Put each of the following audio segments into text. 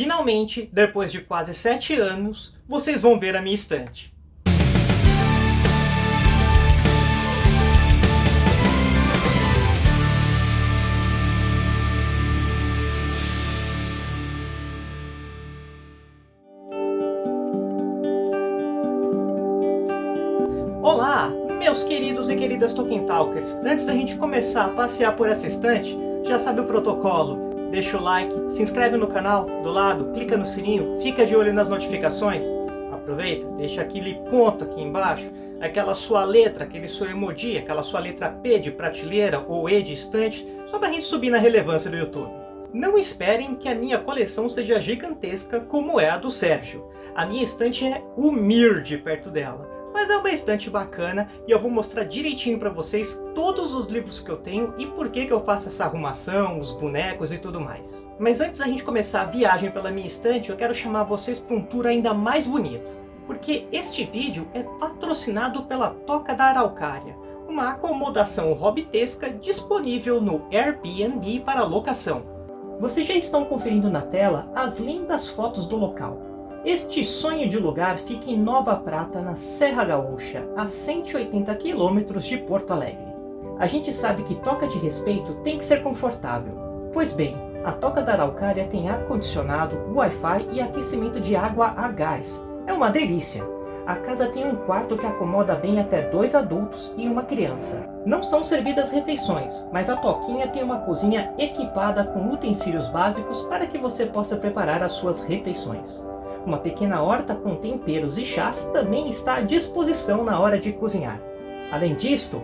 Finalmente, depois de quase 7 anos, vocês vão ver a minha estante. Olá, meus queridos e queridas Tolkien Talkers! Antes da gente começar a passear por essa estante, já sabe o protocolo, deixa o like, se inscreve no canal do lado, clica no sininho, fica de olho nas notificações. Aproveita, deixa aquele ponto aqui embaixo, aquela sua letra, aquele seu emoji, aquela sua letra P de prateleira ou E de estante, só para a gente subir na relevância do YouTube. Não esperem que a minha coleção seja gigantesca como é a do Sérgio. A minha estante é humilde perto dela mas é uma estante bacana e eu vou mostrar direitinho para vocês todos os livros que eu tenho e por que, que eu faço essa arrumação, os bonecos e tudo mais. Mas antes da gente começar a viagem pela minha estante, eu quero chamar vocês para um tour ainda mais bonito. Porque este vídeo é patrocinado pela Toca da Araucária, uma acomodação hobbitesca disponível no Airbnb para locação. Vocês já estão conferindo na tela as lindas fotos do local. Este sonho de lugar fica em Nova Prata, na Serra Gaúcha, a 180 quilômetros de Porto Alegre. A gente sabe que toca de respeito tem que ser confortável. Pois bem, a Toca da Araucária tem ar-condicionado, Wi-Fi e aquecimento de água a gás. É uma delícia! A casa tem um quarto que acomoda bem até dois adultos e uma criança. Não são servidas refeições, mas a Toquinha tem uma cozinha equipada com utensílios básicos para que você possa preparar as suas refeições. Uma pequena horta com temperos e chás também está à disposição na hora de cozinhar. Além disto,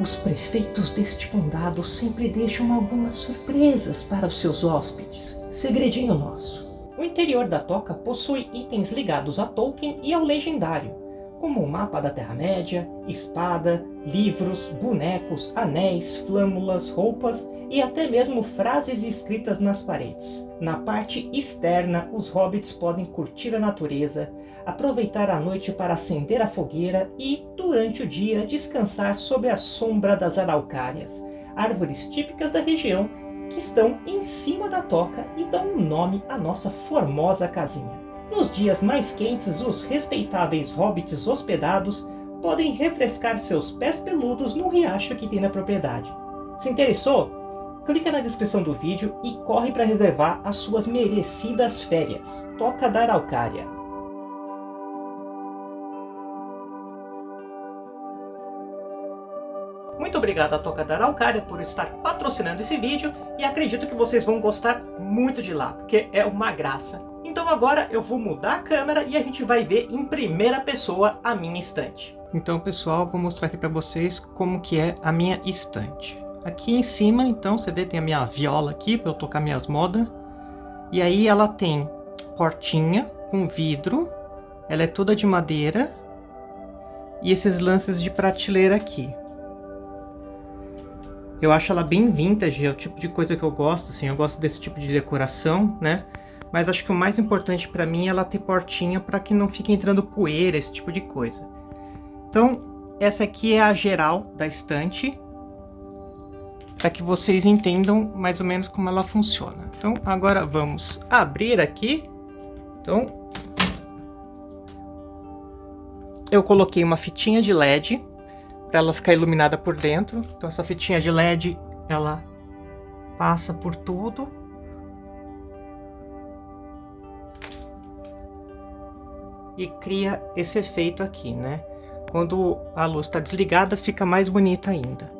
os prefeitos deste condado sempre deixam algumas surpresas para os seus hóspedes. Segredinho nosso. O interior da toca possui itens ligados a Tolkien e ao legendário, como o mapa da Terra-média, espada, livros, bonecos, anéis, flâmulas, roupas e até mesmo frases escritas nas paredes. Na parte externa, os hobbits podem curtir a natureza, aproveitar a noite para acender a fogueira e, durante o dia, descansar sob a sombra das araucárias, árvores típicas da região que estão em cima da toca e dão um nome à nossa formosa casinha. Nos dias mais quentes, os respeitáveis hobbits hospedados podem refrescar seus pés peludos no riacho que tem na propriedade. Se interessou? clica na descrição do vídeo e corre para reservar as suas merecidas férias. Toca da Araucária. Muito obrigado à Toca da Araucária por estar patrocinando esse vídeo e acredito que vocês vão gostar muito de lá, porque é uma graça. Então agora eu vou mudar a câmera e a gente vai ver em primeira pessoa a minha estante. Então pessoal, vou mostrar aqui para vocês como que é a minha estante. Aqui em cima, então, você vê, tem a minha viola aqui para eu tocar minhas modas. E aí ela tem portinha com vidro. Ela é toda de madeira. E esses lances de prateleira aqui. Eu acho ela bem vintage, é o tipo de coisa que eu gosto, assim. Eu gosto desse tipo de decoração, né? Mas acho que o mais importante para mim é ela ter portinha para que não fique entrando poeira, esse tipo de coisa. Então, essa aqui é a geral da estante para que vocês entendam mais ou menos como ela funciona. Então, agora vamos abrir aqui. Então, eu coloquei uma fitinha de LED para ela ficar iluminada por dentro. Então, essa fitinha de LED, ela passa por tudo. E cria esse efeito aqui, né? Quando a luz está desligada, fica mais bonita ainda.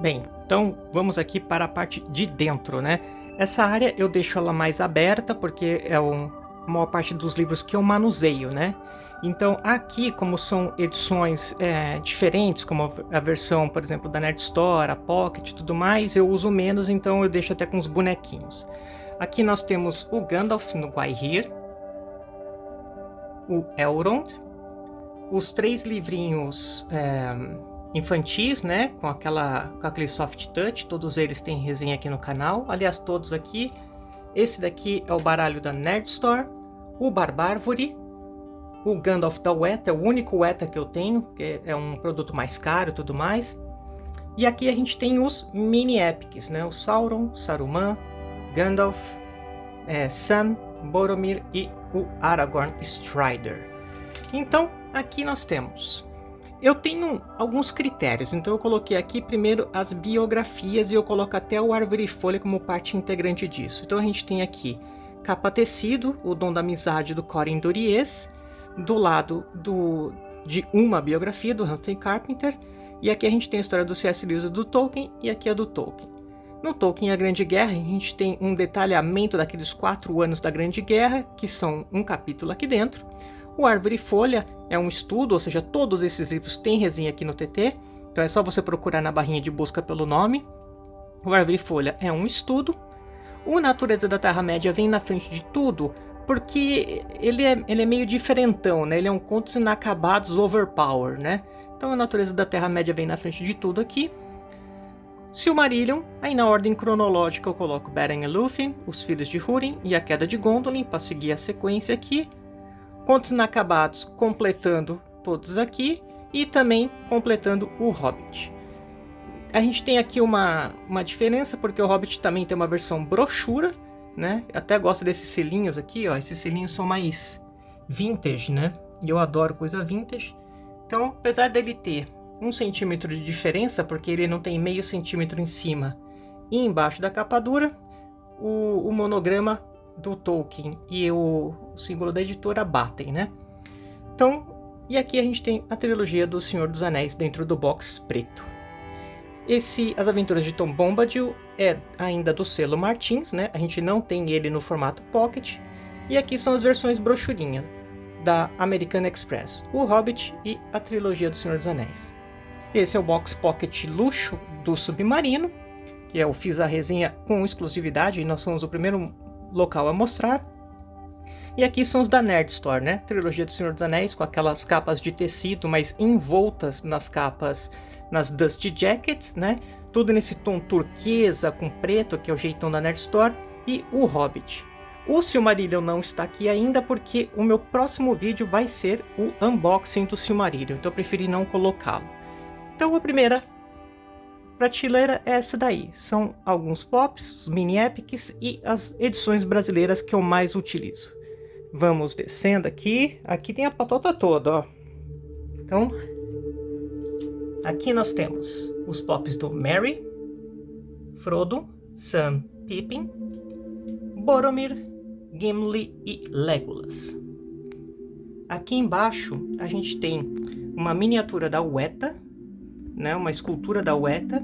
Bem, então vamos aqui para a parte de dentro, né? Essa área eu deixo ela mais aberta porque é um, a maior parte dos livros que eu manuseio, né? Então aqui, como são edições é, diferentes, como a versão, por exemplo, da Nerd Store, a Pocket e tudo mais, eu uso menos, então eu deixo até com os bonequinhos. Aqui nós temos o Gandalf no Guaihir, o Elrond, os três livrinhos... É, infantis, né? Com, aquela, com aquele soft touch. Todos eles têm resenha aqui no canal. Aliás, todos aqui. Esse daqui é o baralho da Nerd Store. O Barbárvore. O Gandalf da Weta. É o único Weta que eu tenho. Que é um produto mais caro e tudo mais. E aqui a gente tem os mini epics, né? O Sauron, Saruman, Gandalf, é, Sam, Boromir e o Aragorn Strider. Então, aqui nós temos eu tenho alguns critérios, então eu coloquei aqui primeiro as biografias e eu coloco até o Árvore e Folha como parte integrante disso. Então a gente tem aqui Capa Tecido, O Dom da Amizade do Corin Duries, do lado do, de uma biografia do Humphrey Carpenter, e aqui a gente tem a história do C.S. Lewis e do Tolkien, e aqui a do Tolkien. No Tolkien A Grande Guerra, a gente tem um detalhamento daqueles quatro anos da Grande Guerra, que são um capítulo aqui dentro. O Árvore e Folha é um estudo, ou seja, todos esses livros têm resenha aqui no TT, então é só você procurar na barrinha de busca pelo nome. O Árvore e Folha é um estudo. O Natureza da Terra-média vem na frente de tudo, porque ele é, ele é meio diferentão, né? Ele é um contos inacabados overpower, né? Então a Natureza da Terra-média vem na frente de tudo aqui. Silmarillion, aí na ordem cronológica eu coloco Beren e Lúthien, Os Filhos de Húrin e A Queda de Gondolin, para seguir a sequência aqui. Contos Inacabados, completando todos aqui, e também completando o Hobbit. A gente tem aqui uma, uma diferença, porque o Hobbit também tem uma versão brochura, né? Eu até gosto desses selinhos aqui, ó. Esses selinhos são mais vintage, né? E eu adoro coisa vintage. Então, apesar dele ter um centímetro de diferença, porque ele não tem meio centímetro em cima e embaixo da capa dura, o, o monograma do Tolkien e o, o símbolo da editora batem, né? Então, e aqui a gente tem a trilogia do Senhor dos Anéis dentro do box preto. Esse As Aventuras de Tom Bombadil é ainda do selo Martins, né? A gente não tem ele no formato Pocket. E aqui são as versões brochurinha da American Express, o Hobbit e a trilogia do Senhor dos Anéis. Esse é o box Pocket luxo do Submarino, que eu fiz a resenha com exclusividade e nós somos o primeiro local a mostrar. E aqui são os da Nerd Store, né? Trilogia do Senhor dos Anéis, com aquelas capas de tecido, mas envoltas nas capas, nas Dusty Jackets, né? Tudo nesse tom turquesa com preto, que é o jeitão da Nerd Store. E o Hobbit. O Silmarillion não está aqui ainda porque o meu próximo vídeo vai ser o unboxing do Silmarillion, então eu preferi não colocá-lo. Então a primeira prateleira é essa daí. São alguns pops, mini epics e as edições brasileiras que eu mais utilizo. Vamos descendo aqui. Aqui tem a patota toda, ó. Então, aqui nós temos os pops do Merry, Frodo, Sam, Pippin, Boromir, Gimli e Legolas. Aqui embaixo a gente tem uma miniatura da Weta, né, uma escultura da Weta.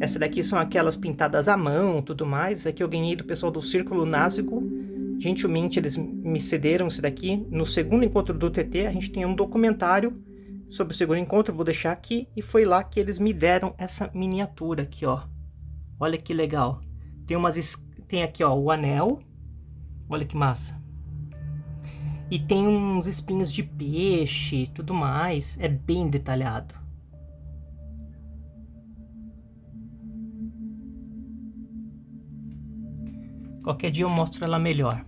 Essa daqui são aquelas pintadas à mão, tudo mais. Aqui eu ganhei do pessoal do Círculo Násico. Gentilmente eles me cederam isso daqui. No segundo encontro do TT a gente tem um documentário sobre o segundo encontro, vou deixar aqui. E foi lá que eles me deram essa miniatura aqui, ó. Olha que legal. Tem, umas, tem aqui, ó, o anel. Olha que massa. E tem uns espinhos de peixe e tudo mais. É bem detalhado. Qualquer dia eu mostro ela melhor.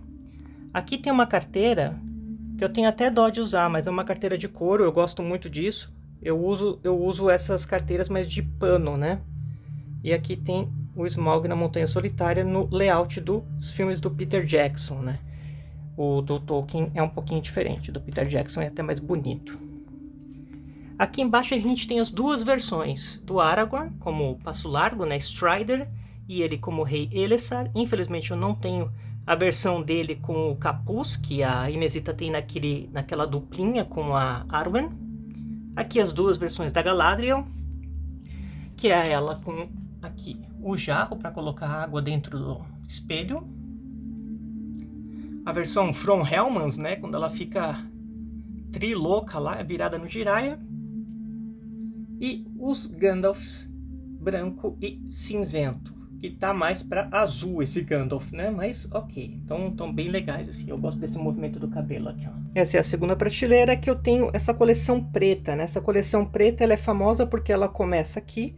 Aqui tem uma carteira que eu tenho até dó de usar, mas é uma carteira de couro, eu gosto muito disso. Eu uso, eu uso essas carteiras, mas de pano, né? E aqui tem o Smaug na Montanha Solitária no layout dos filmes do Peter Jackson, né? O do Tolkien é um pouquinho diferente, do Peter Jackson é até mais bonito. Aqui embaixo a gente tem as duas versões do Aragorn, como Passo Largo, né, Strider, e ele como rei Elessar. Infelizmente eu não tenho a versão dele com o capuz, que a Inesita tem naquele, naquela duplinha com a Arwen. Aqui as duas versões da Galadriel, que é ela com aqui o jarro para colocar água dentro do espelho. A versão From Helmans, né, quando ela fica trilouca lá, virada no Jiraiya. E os Gandalfs branco e cinzento que tá mais para azul esse Gandalf, né? Mas ok, então estão bem legais assim. Eu gosto desse movimento do cabelo aqui, ó. Essa é a segunda prateleira que eu tenho essa coleção preta, né? Essa coleção preta ela é famosa porque ela começa aqui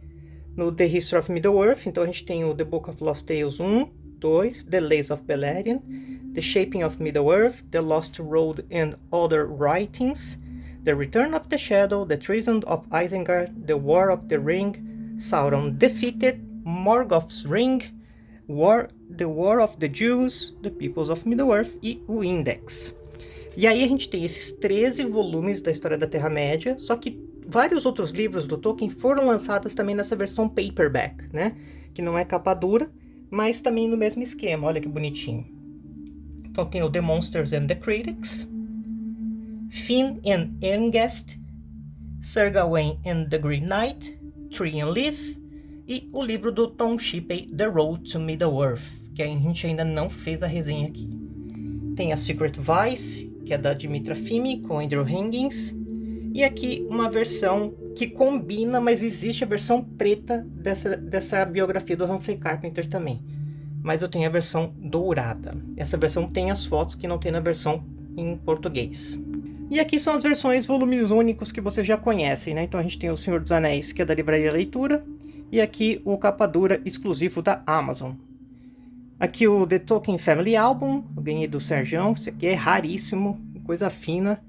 no The History of Middle-earth. Então a gente tem o The Book of Lost Tales 1, 2, The Lays of Beleriand, The Shaping of Middle-earth, The Lost Road and Other Writings, The Return of the Shadow, The Treason of Isengard, The War of the Ring, Sauron Defeated, Morgoth's Ring, War The War of the Jews, The Peoples of Middle-earth e o Index. E aí a gente tem esses 13 volumes da história da Terra-média, só que vários outros livros do Tolkien foram lançados também nessa versão paperback, né? Que não é capa dura, mas também no mesmo esquema, olha que bonitinho. Então tem o The Monsters and the Critics, Finn and Erngest, Sir Gawain and the Green Knight, Tree and Leaf e o livro do Tom Shippey, The Road to Middle-earth, que a gente ainda não fez a resenha aqui. Tem a Secret Vice, que é da Dimitra Fimi com Andrew Higgins, e aqui uma versão que combina, mas existe a versão preta dessa, dessa biografia do Humphrey Carpenter também. Mas eu tenho a versão dourada. Essa versão tem as fotos que não tem na versão em português. E aqui são as versões volumes únicos que vocês já conhecem, né? Então a gente tem o Senhor dos Anéis, que é da Livraria Leitura, e aqui o capa dura exclusivo da Amazon. Aqui o The Tolkien Family Album, eu ganhei do Sergião, esse aqui é raríssimo, coisa fina.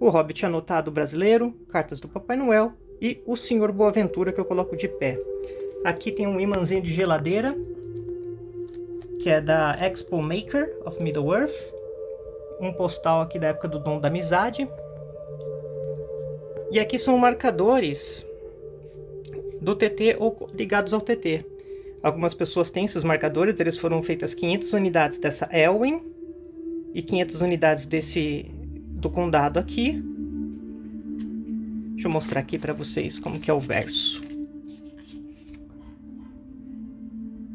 O Hobbit Anotado Brasileiro, Cartas do Papai Noel e o Senhor Boaventura que eu coloco de pé. Aqui tem um imãzinho de geladeira, que é da Expo Maker of Middle-earth. Um postal aqui da época do Dom da Amizade. E aqui são marcadores do TT ou ligados ao TT. Algumas pessoas têm esses marcadores, eles foram feitas 500 unidades dessa Elwin e 500 unidades desse do condado aqui. Deixa eu mostrar aqui para vocês como que é o verso.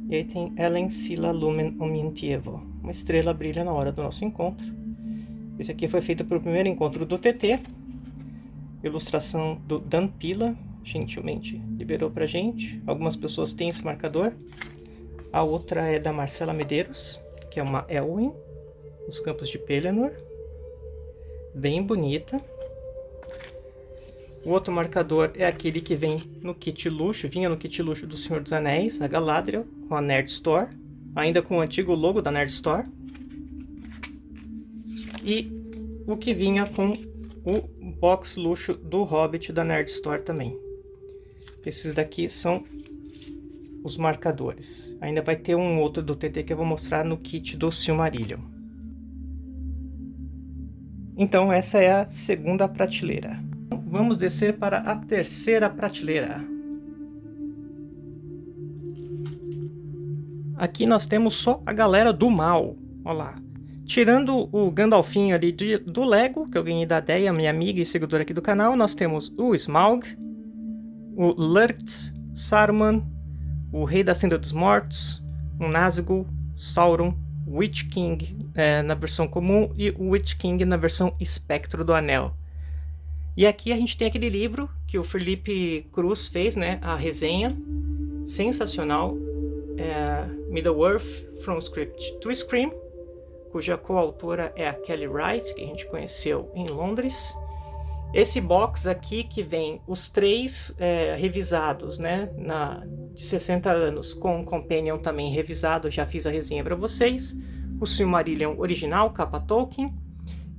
E aí tem Ellen Sila Lumen Omientievo. Uma estrela brilha na hora do nosso encontro. Esse aqui foi feito para o primeiro encontro do TT. Ilustração do Dan Pila, gentilmente liberou pra gente. Algumas pessoas têm esse marcador. A outra é da Marcela Medeiros, que é uma Elwin, os campos de Pelennor. Bem bonita. O outro marcador é aquele que vem no kit luxo, vinha no kit luxo do Senhor dos Anéis, a Galadriel, com a Nerd Store, ainda com o antigo logo da Nerd Store. E o que vinha com o box luxo do Hobbit da Nerd Store também. Esses daqui são os marcadores. Ainda vai ter um outro do TT que eu vou mostrar no kit do Silmarillion. Então essa é a segunda prateleira. Vamos descer para a terceira prateleira. Aqui nós temos só a galera do mal. Olha lá. Tirando o Gandalfinho ali de, do Lego, que eu ganhei da Deia, minha amiga e seguidora aqui do canal, nós temos o Smaug, o Lurtz, Saruman, o Rei da Senda dos Mortos, o Nazgûl, Sauron, Witch King é, na versão comum e o Witch King na versão Espectro do Anel. E aqui a gente tem aquele livro que o Felipe Cruz fez, né, a resenha, sensacional, é, Middle-earth, From Script to Scream, cuja coautora é a Kelly Rice, que a gente conheceu em Londres. Esse box aqui que vem os três é, revisados, né, na, de 60 anos, com o Companion também revisado, já fiz a resenha para vocês. O Silmarillion original, capa Tolkien.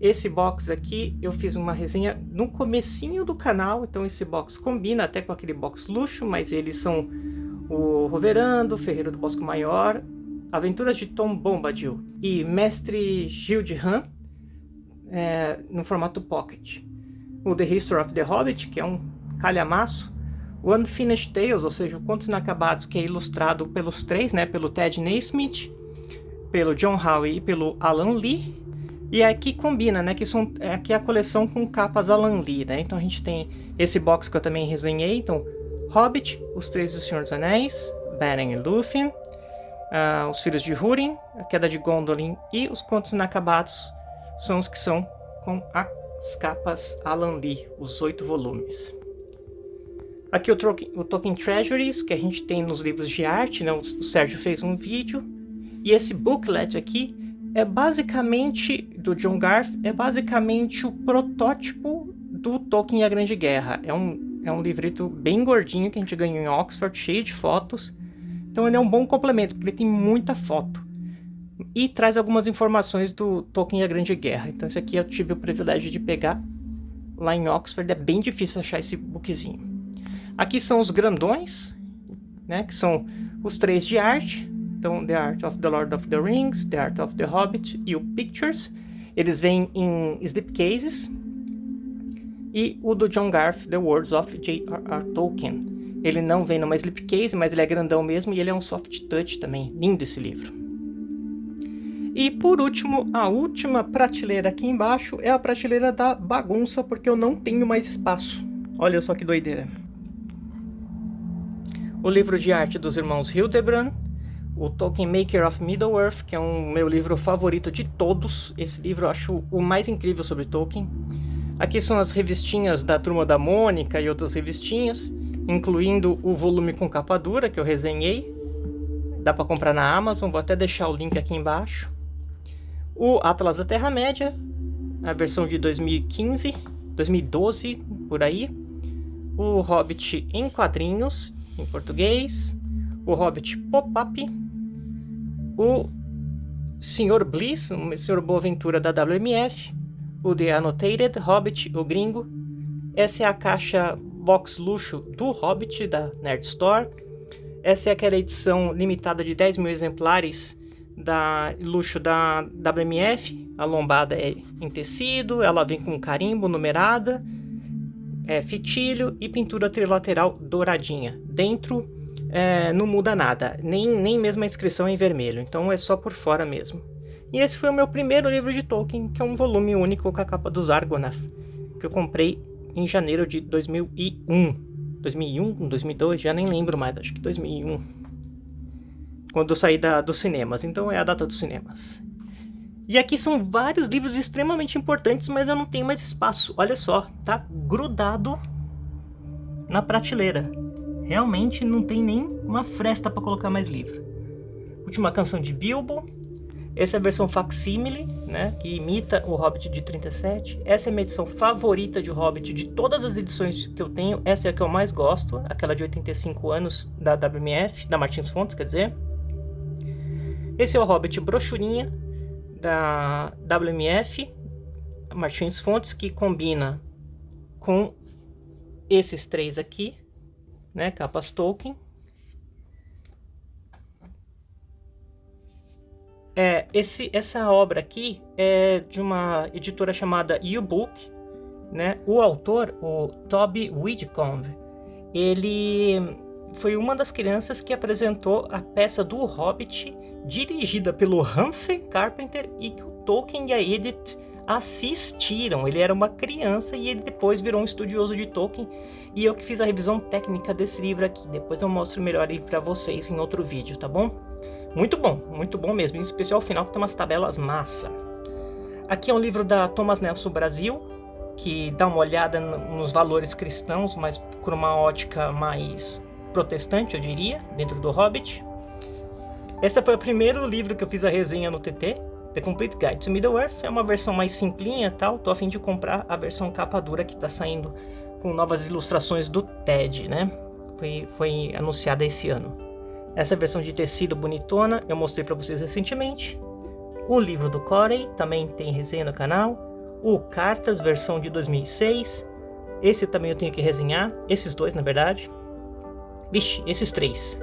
Esse box aqui eu fiz uma resenha no comecinho do canal, então esse box combina até com aquele box luxo, mas eles são o Roverando, Ferreiro do Bosco Maior, Aventuras de Tom Bombadil e Mestre Gil de Han é, no formato Pocket o The History of the Hobbit, que é um calhamaço, o Unfinished Tales, ou seja, o Contos Inacabados, que é ilustrado pelos três, né, pelo Ted Naismith, pelo John Howe e pelo Alan Lee, e aqui combina, né, que são, aqui é a coleção com capas Alan Lee, né, então a gente tem esse box que eu também resenhei, então, Hobbit, Os Três do Senhor dos Anéis, Beren e Lúthien, uh, Os Filhos de Húrin, A Queda de Gondolin e Os Contos Inacabados são os que são com a as capas Alan Lee, os oito volumes. Aqui o, o Tolkien Treasuries, que a gente tem nos livros de arte, né? o, o Sérgio fez um vídeo. E esse booklet aqui é basicamente, do John Garth, é basicamente o protótipo do Tolkien e a Grande Guerra. É um, é um livrito bem gordinho que a gente ganhou em Oxford, cheio de fotos. Então ele é um bom complemento, porque ele tem muita foto e traz algumas informações do Tolkien e a Grande Guerra. Então esse aqui eu tive o privilégio de pegar lá em Oxford, é bem difícil achar esse bookzinho. Aqui são os grandões, né, que são os três de arte, Então, The Art of the Lord of the Rings, The Art of the Hobbit e o Pictures. Eles vêm em slipcases. E o do John Garth, The Words of J.R.R. Tolkien. Ele não vem numa slipcase, mas ele é grandão mesmo e ele é um soft touch também. Lindo esse livro. E por último, a última prateleira aqui embaixo é a prateleira da bagunça, porque eu não tenho mais espaço. Olha só que doideira. O livro de arte dos irmãos Hildebrand, o Tolkien Maker of Middle-earth, que é um meu livro favorito de todos. Esse livro eu acho o mais incrível sobre Tolkien. Aqui são as revistinhas da Turma da Mônica e outras revistinhas, incluindo o volume com capa dura que eu resenhei. Dá para comprar na Amazon, vou até deixar o link aqui embaixo. O Atlas da Terra-média, a versão de 2015, 2012, por aí. O Hobbit em quadrinhos, em português. O Hobbit Pop-Up. O Sr. Bliss, o Sr. Boaventura da WMF. O The Annotated Hobbit, o gringo. Essa é a caixa box luxo do Hobbit da Nerd Store. Essa é aquela edição limitada de 10 mil exemplares da luxo da WMF, a lombada é em tecido, ela vem com carimbo numerada, é, fitilho e pintura trilateral douradinha. Dentro é, não muda nada, nem, nem mesmo a inscrição é em vermelho, então é só por fora mesmo. E esse foi o meu primeiro livro de Tolkien, que é um volume único com a capa dos Argonath, que eu comprei em janeiro de 2001. 2001, 2002, já nem lembro mais, acho que 2001 quando eu saí da, dos cinemas, então é a data dos cinemas. E aqui são vários livros extremamente importantes, mas eu não tenho mais espaço. Olha só, tá grudado na prateleira. Realmente não tem nem uma fresta para colocar mais livro. Última canção de Bilbo. Essa é a versão facsímile, né, que imita o Hobbit de 37. Essa é a minha edição favorita de Hobbit de todas as edições que eu tenho. Essa é a que eu mais gosto, aquela de 85 anos da WMF, da Martins Fontes, quer dizer. Esse é o Hobbit brochurinha da WMF Martins Fontes que combina com esses três aqui, né, capas Tolkien. É, esse, essa obra aqui é de uma editora chamada U-Book, né? O autor, o Toby Whitcomb, ele foi uma das crianças que apresentou a peça do Hobbit dirigida pelo Humphrey Carpenter e que o Tolkien e a Edith assistiram. Ele era uma criança e ele depois virou um estudioso de Tolkien e eu que fiz a revisão técnica desse livro aqui. Depois eu mostro melhor aí para vocês em outro vídeo, tá bom? Muito bom, muito bom mesmo, em especial o final que tem umas tabelas massa. Aqui é um livro da Thomas Nelson Brasil, que dá uma olhada nos valores cristãos, mas por uma ótica mais protestante, eu diria, dentro do Hobbit. Esse foi o primeiro livro que eu fiz a resenha no TT, The Complete Guide to Middle-earth. É uma versão mais simplinha tal, tô a fim de comprar a versão capa dura que está saindo com novas ilustrações do TED, né? Foi, foi anunciada esse ano. Essa versão de tecido bonitona eu mostrei para vocês recentemente. O livro do Corey também tem resenha no canal. O Cartas, versão de 2006. Esse também eu tenho que resenhar. Esses dois, na verdade. Vixe, esses três.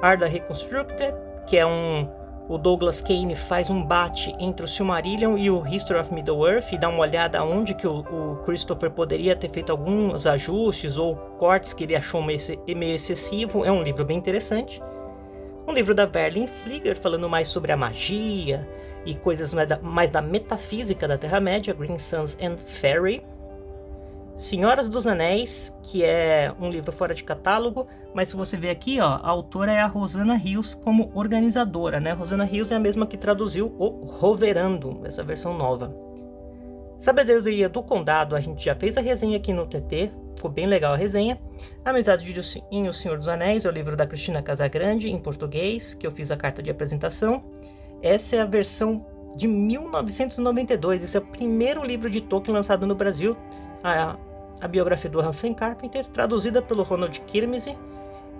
Arda Reconstructed, que é um... O Douglas Kane faz um bate entre o Silmarillion e o History of Middle-earth e dá uma olhada onde que o, o, Christopher poderia ter feito alguns ajustes ou cortes que ele achou meio, meio excessivo. É um livro bem interessante. Um livro da Verlin Flieger falando mais sobre a magia e coisas mais da, mais da metafísica da Terra-média, Green Suns and Fairy. Senhoras dos Anéis, que é um livro fora de catálogo, mas se você ver aqui, ó, a autora é a Rosana Rios como organizadora, né? Rosana Rios é a mesma que traduziu o Roverando, essa versão nova. Sabedoria do Condado, a gente já fez a resenha aqui no TT, ficou bem legal a resenha. Amizade de O Senhor dos Anéis, é o livro da Cristina Casagrande, em português, que eu fiz a carta de apresentação. Essa é a versão de 1992, esse é o primeiro livro de Tolkien lançado no Brasil. A a biografia do Humphrey Carpenter, traduzida pelo Ronald Kirmese,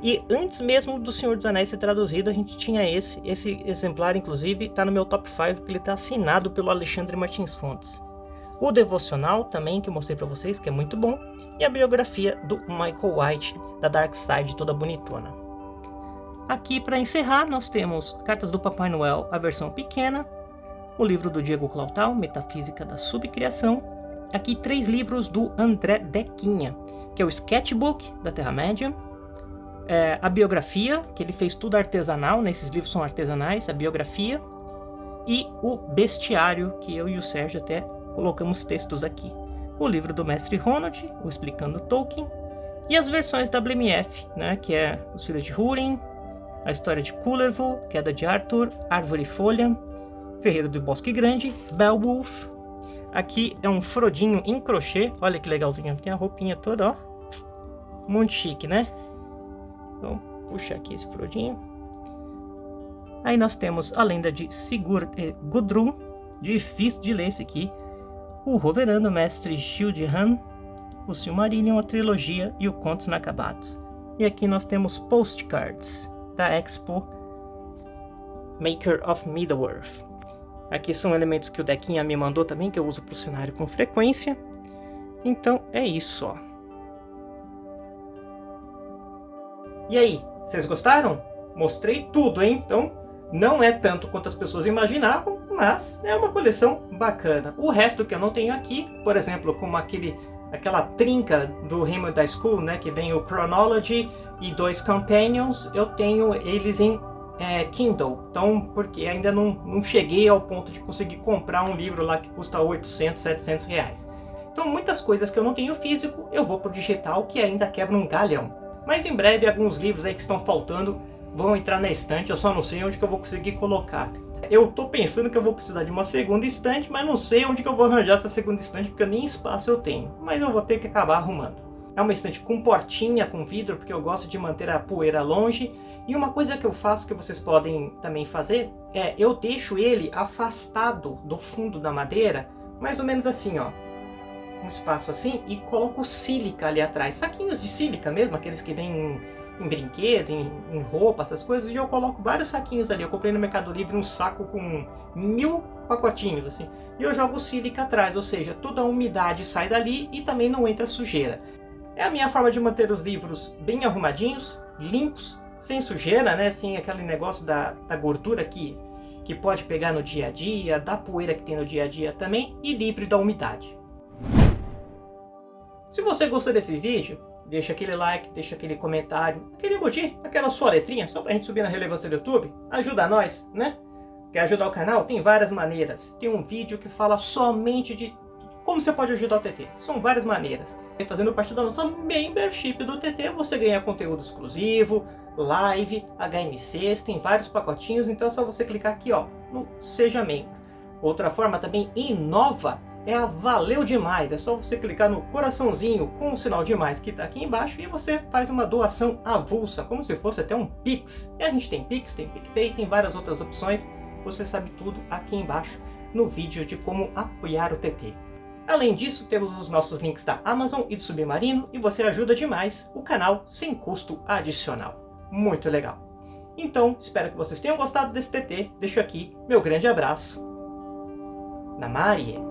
e antes mesmo do Senhor dos Anéis ser traduzido, a gente tinha esse, esse exemplar inclusive está no meu top 5, que ele está assinado pelo Alexandre Martins Fontes. O devocional também, que eu mostrei para vocês, que é muito bom, e a biografia do Michael White, da Dark Side, toda bonitona. Aqui, para encerrar, nós temos Cartas do Papai Noel, a versão pequena, o livro do Diego Clautal, Metafísica da Subcriação. Aqui, três livros do André Dequinha, que é o Sketchbook da Terra-média, é, a biografia, que ele fez tudo artesanal, né? esses livros são artesanais, a biografia, e o bestiário, que eu e o Sérgio até colocamos textos aqui. O livro do mestre Ronald, o Explicando Tolkien, e as versões WMF, né, que é Os Filhos de Húrin, a história de Kullervo, Queda de Arthur, Árvore e Folha, Ferreiro do Bosque Grande, Beowulf. Aqui é um Frodinho em crochê, olha que legalzinho, tem a roupinha toda, ó. Muito chique, né? Então, puxa aqui esse Frodinho. Aí nós temos a lenda de Sigurd e Gudrun, difícil de ler esse aqui. O Roverano Mestre Shildhan, o Silmarillion, a trilogia e o Contos Inacabados. E aqui nós temos postcards da Expo Maker of Middle-earth. Aqui são elementos que o Dequinha me mandou também, que eu uso para o cenário com frequência. Então é isso, ó. E aí, vocês gostaram? Mostrei tudo, hein? Então não é tanto quanto as pessoas imaginavam, mas é uma coleção bacana. O resto que eu não tenho aqui, por exemplo, como aquele, aquela trinca do Raymond da School, né, que vem o Chronology e dois Companions, eu tenho eles em é, Kindle. Então, porque ainda não, não cheguei ao ponto de conseguir comprar um livro lá que custa 800, 700 reais. Então, muitas coisas que eu não tenho físico, eu vou pro digital, que ainda quebra um galhão. Mas em breve, alguns livros aí que estão faltando vão entrar na estante, eu só não sei onde que eu vou conseguir colocar. Eu tô pensando que eu vou precisar de uma segunda estante, mas não sei onde que eu vou arranjar essa segunda estante, porque nem espaço eu tenho. Mas eu vou ter que acabar arrumando. É uma estante com portinha, com vidro, porque eu gosto de manter a poeira longe. E uma coisa que eu faço, que vocês podem também fazer, é eu deixo ele afastado do fundo da madeira, mais ou menos assim, ó. Um espaço assim, e coloco sílica ali atrás. Saquinhos de sílica mesmo, aqueles que vêm em brinquedo, em, em, roupa, essas coisas, e eu coloco vários saquinhos ali. Eu comprei no Mercado Livre um saco com mil pacotinhos, assim, e eu jogo sílica atrás, ou seja, toda a umidade sai dali e também não entra sujeira. É a minha forma de manter os livros bem arrumadinhos, limpos, sem sujeira, né, sem aquele negócio da, da gordura que, que pode pegar no dia a dia, da poeira que tem no dia a dia também, e livre da umidade. Se você gostou desse vídeo, deixa aquele like, deixa aquele comentário, aquele emoji, aquela sua letrinha, só pra gente subir na relevância do YouTube. Ajuda nós, né? Quer ajudar o canal? Tem várias maneiras. Tem um vídeo que fala somente de como você pode ajudar o TT. São várias maneiras. Fazendo parte da nossa membership do TT, você ganha conteúdo exclusivo, live, HMCs, tem vários pacotinhos, então é só você clicar aqui ó, no Seja Membro. Outra forma também inova é a Valeu Demais. É só você clicar no coraçãozinho com o sinal de mais que está aqui embaixo e você faz uma doação avulsa, como se fosse até um Pix. E a gente tem Pix, tem PicPay, tem várias outras opções. Você sabe tudo aqui embaixo no vídeo de como apoiar o TT. Além disso, temos os nossos links da Amazon e do Submarino e você ajuda demais o canal sem custo adicional. Muito legal. Então, espero que vocês tenham gostado desse TT. Deixo aqui meu grande abraço. Namarie.